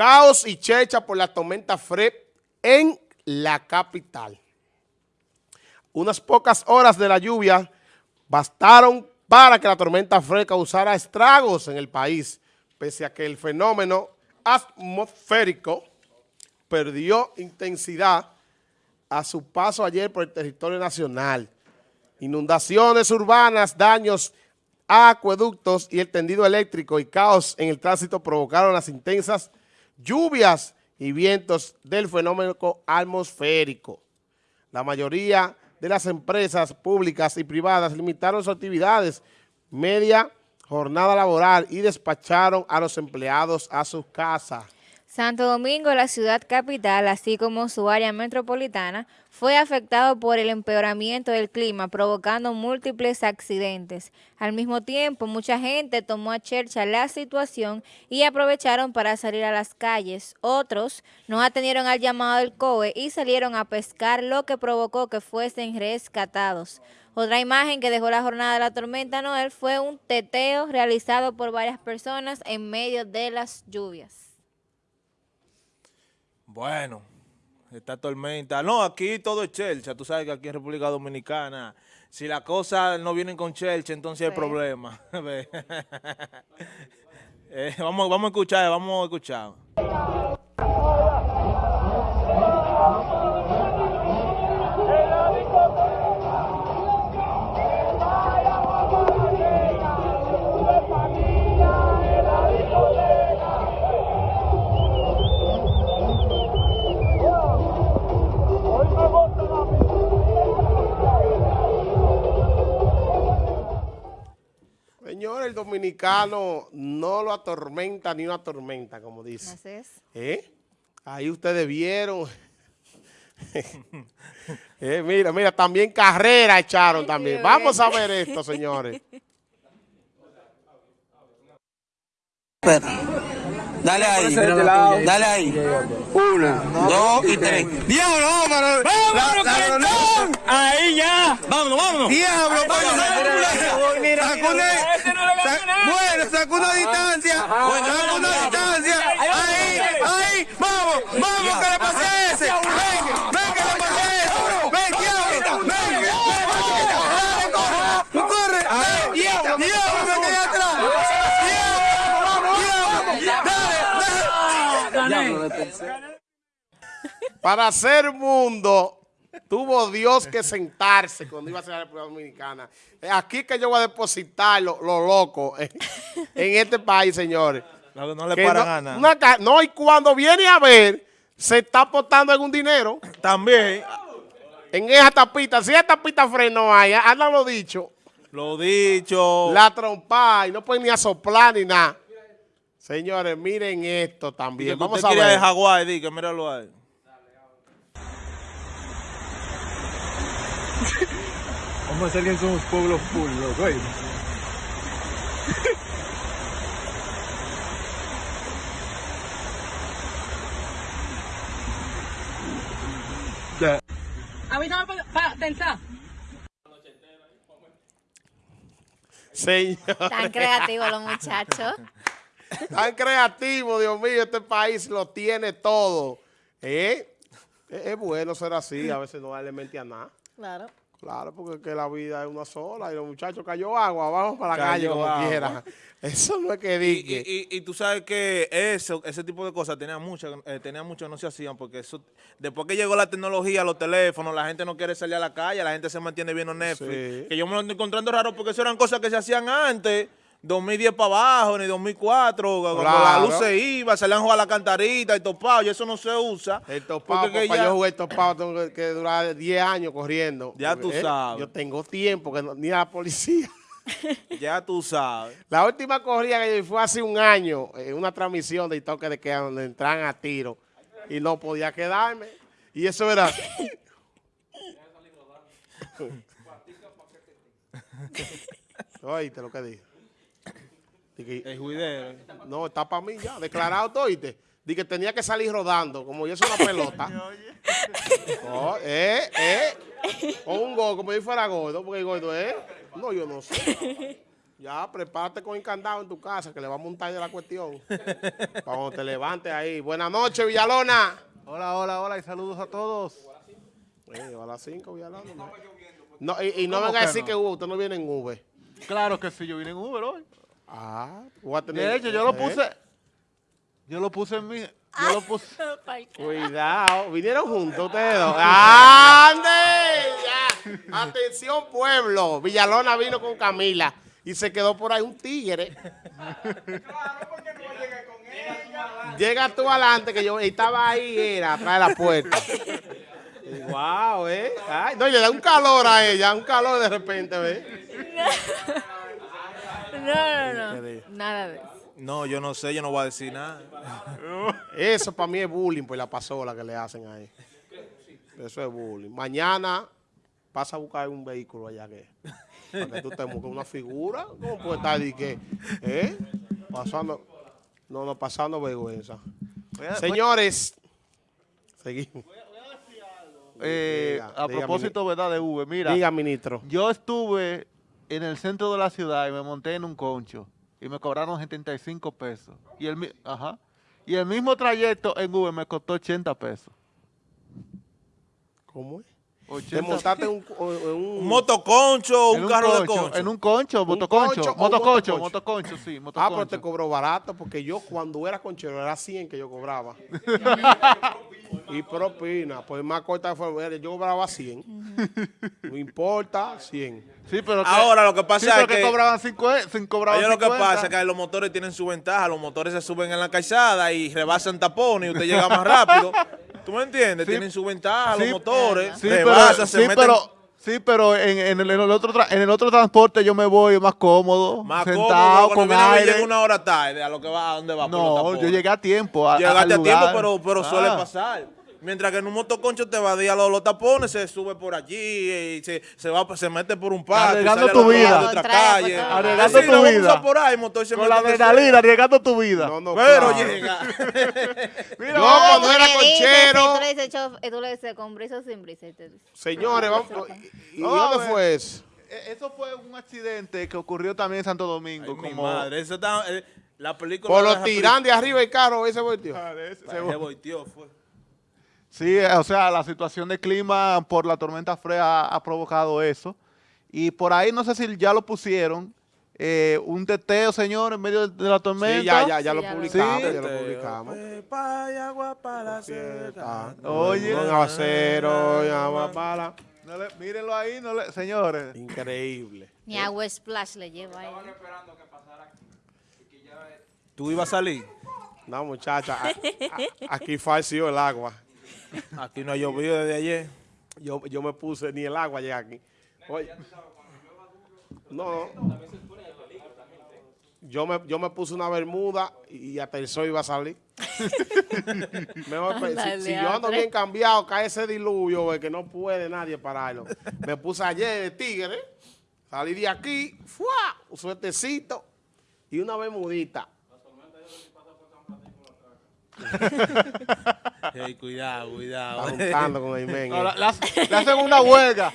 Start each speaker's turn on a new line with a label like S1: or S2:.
S1: Caos y checha por la tormenta Fred en la capital. Unas pocas horas de la lluvia bastaron para que la tormenta Fred causara estragos en el país, pese a que el fenómeno atmosférico perdió intensidad a su paso ayer por el territorio nacional. Inundaciones urbanas, daños a acueductos y el tendido eléctrico y caos en el tránsito provocaron las intensas lluvias y vientos del fenómeno atmosférico. La mayoría de las empresas públicas y privadas limitaron sus actividades media jornada laboral y despacharon a los empleados a sus casas.
S2: Santo Domingo, la ciudad capital, así como su área metropolitana, fue afectado por el empeoramiento del clima, provocando múltiples accidentes. Al mismo tiempo, mucha gente tomó a chercha la situación y aprovecharon para salir a las calles. Otros no atendieron al llamado del COE y salieron a pescar, lo que provocó que fuesen rescatados. Otra imagen que dejó la jornada de la tormenta Noel fue un teteo realizado por varias personas en medio de las lluvias.
S3: Bueno, esta tormenta. No, aquí todo es chelcha. Tú sabes que aquí en República Dominicana, si las cosas no vienen con chelcha, entonces hay problema. eh, vamos, vamos a escuchar, vamos a escuchar.
S1: El dominicano no lo atormenta ni una tormenta, como dice.
S2: Así es.
S1: ¿Eh? Ahí ustedes vieron. eh, mira, mira, también carrera echaron también. Vamos a ver esto, señores.
S4: Dale ahí, dale ahí. Una, dos y tres. ¡Diablo, vámonos! ¡Vámonos, Ahí ya. Vámonos, vámonos. ¡Diablo, vámonos! Bueno, sacó una distancia. Sacó una distancia. Ahí, ahí. Vamos, vamos, que le pase
S1: Para hacer mundo, tuvo Dios que sentarse cuando iba a ser la República Dominicana. Aquí que yo voy a depositar lo, lo loco en, en este país, señores.
S3: No, no le
S1: Que
S3: paran
S1: no,
S3: nada.
S1: no, y cuando viene a ver, se está apostando un dinero.
S3: También,
S1: En esa tapita, si esa tapita freno hay, anda lo dicho,
S3: lo dicho.
S1: la trompa y no pueden ni a soplar ni nada. Señores, miren esto también.
S3: usted
S1: Vamos a
S3: quería de
S1: ver.
S3: Hawái, di que míralo ahí.
S5: Vamos a hacer que somos pueblo full. ¿eh? Ya.
S6: Avísame para pensar.
S1: Señor,
S2: Tan creativos los muchachos.
S1: tan creativo, Dios mío, este país lo tiene todo. ¿Eh? Es, es bueno ser así, a veces no darle mente a nada.
S2: Claro.
S1: Claro, porque es que la vida es una sola y los muchachos cayó agua, vamos para la
S3: Cayó
S1: calle como
S3: agua.
S1: quiera. Eso no es que diga.
S3: y- y- y tú sabes que eso, ese tipo de cosas tenía muchas, eh, tenía no se hacían porque eso, después que llegó la tecnología, los teléfonos, la gente no quiere salir a la calle, la gente se mantiene viendo Netflix.
S1: Sí.
S3: Que yo me lo estoy encontrando raro porque eso eran cosas que se hacían antes, 2010 para abajo, ni 2004, cuando la luz se iba, salían a jugar a la cantarita y topado, y eso no se usa.
S1: El topado,
S3: porque que ya-
S1: yo jugué el topado, tengo que, que durar 10 años corriendo.
S3: Ya
S1: Porque,
S3: tú sabes.
S1: Yo tengo tiempo, que no- ni a la policía.
S3: ya tú sabes.
S1: La última corrida que yo fue hace un año, en una transmisión de toque de queda donde entran a tiro y no podía quedarme. Y eso era... Oíste lo que dije.
S3: El juidero.
S1: no, está para mí ya, declarado todo, oíste. Dije que tenía que salir rodando, como yo soy una pelota. Oh, eh, eh. O un gol, como si fuera gordo, porque el gordo es. No, yo no sé. Ya, prepárate con el candado en tu casa, que le va a montar de la cuestión. Para cuando te levantes ahí. Buenas noches, Villalona.
S5: Hola, hola, hola y saludos a todos.
S1: Eh, a las 5, Villalona. No, No, y, y no
S5: ¿Cómo
S1: venga a decir
S5: no?
S1: que uh, usted no viene en V.
S5: Claro que sí, yo vine en Uber hoy.
S1: Ah, voy a tener...
S5: De hecho, yo lo
S1: ¿eh?
S5: puse. Yo lo puse en mi. Yo lo puse.
S1: Cuidado, vinieron juntos ustedes dos. ¡Ande! Ya. Atención, pueblo. Villalona vino con Camila y se quedó por ahí un tigre. Llega tú adelante, que yo estaba ahí, era atrás de la puerta. Wow, eh. Ay, no, y le da un calor a ella, un calor de repente, ¿ves?
S2: No, no, no. Nada de eso.
S3: No, yo no sé, yo no voy a decir nada.
S1: Eso para mí es bullying por la pasola que le hacen ahí. Eso es bullying. Mañana pasa a buscar un vehículo allá que para que tú te busques una figura. ¿Cómo puede estar y que, eh? Pasando, no, no, pasando vergüenza.
S5: Voy a-
S1: Señores, seguimos.
S5: eh,
S1: Diga,
S5: a
S1: diga,
S5: propósito, ¿verdad? De Uber. Mira,
S1: Diga, ministro.
S5: yo estuve en el centro de la ciudad y me monté en un concho y me cobraron 75 pesos. Y el, ajá, y el mismo trayecto en Uber me costó 80 pesos.
S1: ¿Cómo es?
S5: 80
S1: Te montaste en un, en un-
S3: Un motoconcho,
S5: en
S3: un carro de
S5: concho. En un concho,
S1: ¿Un
S5: motoconcho,
S1: un
S5: motoconcho,
S1: motoconcho?
S5: motoconcho, sí,
S1: Ah, pero te cobró barato porque yo cuando era conchero era 100 que yo cobraba. y propina, pues más corta fue, yo cobraba 100. No importa, 100.
S5: Sí, pero que-
S3: Ahora, lo que pasa
S5: sí,
S3: es
S5: pero
S3: que-
S5: cobraban 50, sin cobraban
S3: Oye, lo que
S5: 50.
S3: pasa es que los motores tienen su ventaja. Los motores se suben en la calzada y rebasan tapones y usted llega más rápido. ¿Tú me entiendes?
S5: Sí.
S3: tienen su ventaja
S5: Sí,
S3: los motores.
S5: Sí, pero,
S3: se
S5: sí,
S3: meten
S5: pero, sí, pero en, en el, en el otro tra- en el otro transporte yo me voy más cómodo,
S3: más
S5: sentado,
S3: cómodo. Cuando
S5: con aire.
S3: llega una hora tarde a lo que va, a dónde va. por los
S5: No,
S3: tapones.
S5: yo llegué a tiempo. A,
S3: Llegaste a tiempo, pero, pero suele
S5: Ah.
S3: pasar. Mientras que en un motoconcho te va a dar los, los tapones, se sube por allí y se, se va, se mete por un parque.
S5: Arriesgando tu vida.
S3: de otra calle.
S2: todo.
S5: Arriesgando
S3: Así,
S5: tu
S3: lo vamos a
S5: vida.
S3: por ahí, motor se
S5: Con la adrenalina, arriesgando tu vida.
S1: No, no,
S3: Pero
S1: claro.
S3: llega.
S5: Mira,
S1: Yo cuando era
S2: Tú le dices, chof- eh, tú le dices con brisa o sin brisa. y
S1: señores, vamos, ¿y
S5: No, a
S1: dónde fue eso?
S5: Eh, Eso fue un accidente que ocurrió también en Santo Domingo.
S3: Ay, mi
S5: como
S3: madre, eso está, eh, la película
S1: Por
S3: de
S1: los tiran de arriba el carro, ese volteó.
S3: película- Se volteó, fue.
S5: Sí, eh, o sea, la situación de clima por la tormenta Frea ha, ha provocado eso. Y por ahí, no sé si ya lo pusieron, eh, un teteo, señor, en medio de, de la tormenta.
S1: Sí, ya, ya, ya
S2: Sí,
S1: lo
S2: ya
S1: publicamos, ya lo publicamos.
S3: Pepa y agua para secar.
S5: Oye.
S1: Un aguacero, y agua para.
S5: No le- mírenlo ahí, no le- señores.
S1: Increíble.
S2: Ni agua splash le lleva ahí.
S3: ¿Tú ibas a salir?
S1: No, muchacha, a- a- aquí falseó el agua.
S3: Aquí no ha llovido desde ayer.
S1: Yo, yo me puse, ni el agua llega aquí. Oye. No. Yo me, yo me puse una bermuda y hasta el sol iba a salir. Mejor, si, yo ando bien cambiado, cae ese diluvio que no puede nadie pararlo. Me puse ayer de tigre, salí de aquí, ¡fua! un suertecito y una bermudita.
S3: Ey, cuidado,
S1: Está
S3: cuidado.
S1: juntando con el men.
S5: No, la- la- le hacen una huelga.